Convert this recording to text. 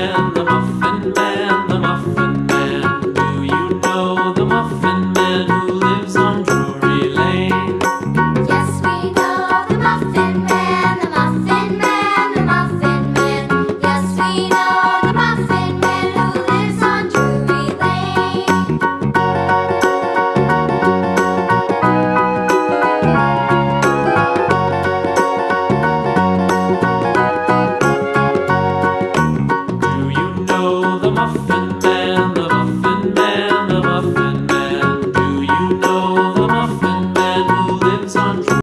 The Muffin Man, the Muffin Man. Do you know the Muffin Man who lives on Drury Lane? Yes, we know the Muffin Man. often